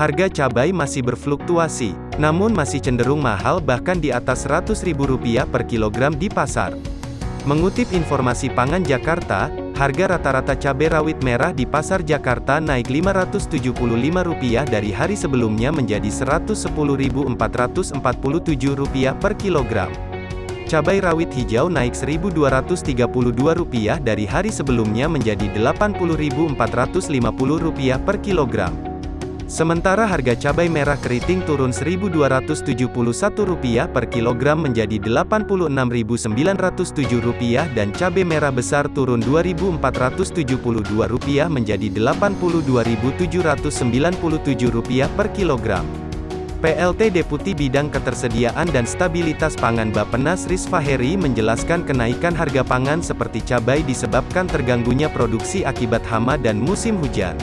Harga cabai masih berfluktuasi, namun masih cenderung mahal bahkan di atas Rp100.000 per kilogram di pasar. Mengutip informasi Pangan Jakarta, harga rata-rata cabai rawit merah di pasar Jakarta naik Rp575 dari hari sebelumnya menjadi Rp110.447 per kilogram. Cabai rawit hijau naik Rp1.232 dari hari sebelumnya menjadi Rp80.450 per kilogram. Sementara harga cabai merah keriting turun Rp1.271 per kilogram menjadi Rp86.907 dan cabai merah besar turun Rp2.472 menjadi Rp82.797 per kilogram. PLT Deputi Bidang Ketersediaan dan Stabilitas Pangan Bappenas Rizfaheri menjelaskan kenaikan harga pangan seperti cabai disebabkan terganggunya produksi akibat hama dan musim hujan.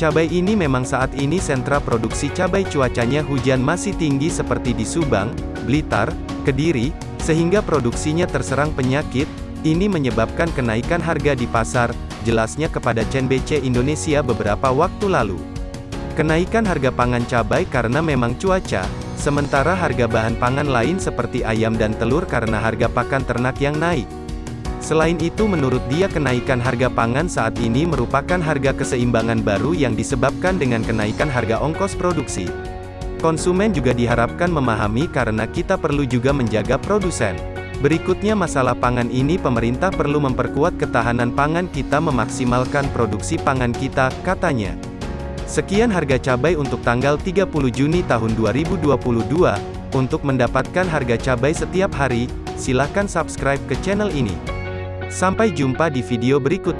Cabai ini memang saat ini sentra produksi cabai cuacanya hujan masih tinggi seperti di Subang, Blitar, Kediri, sehingga produksinya terserang penyakit, ini menyebabkan kenaikan harga di pasar, jelasnya kepada CNBC Indonesia beberapa waktu lalu. Kenaikan harga pangan cabai karena memang cuaca, sementara harga bahan pangan lain seperti ayam dan telur karena harga pakan ternak yang naik. Selain itu menurut dia kenaikan harga pangan saat ini merupakan harga keseimbangan baru yang disebabkan dengan kenaikan harga ongkos produksi. Konsumen juga diharapkan memahami karena kita perlu juga menjaga produsen. Berikutnya masalah pangan ini pemerintah perlu memperkuat ketahanan pangan kita memaksimalkan produksi pangan kita, katanya. Sekian harga cabai untuk tanggal 30 Juni tahun 2022. Untuk mendapatkan harga cabai setiap hari, silakan subscribe ke channel ini. Sampai jumpa di video berikut.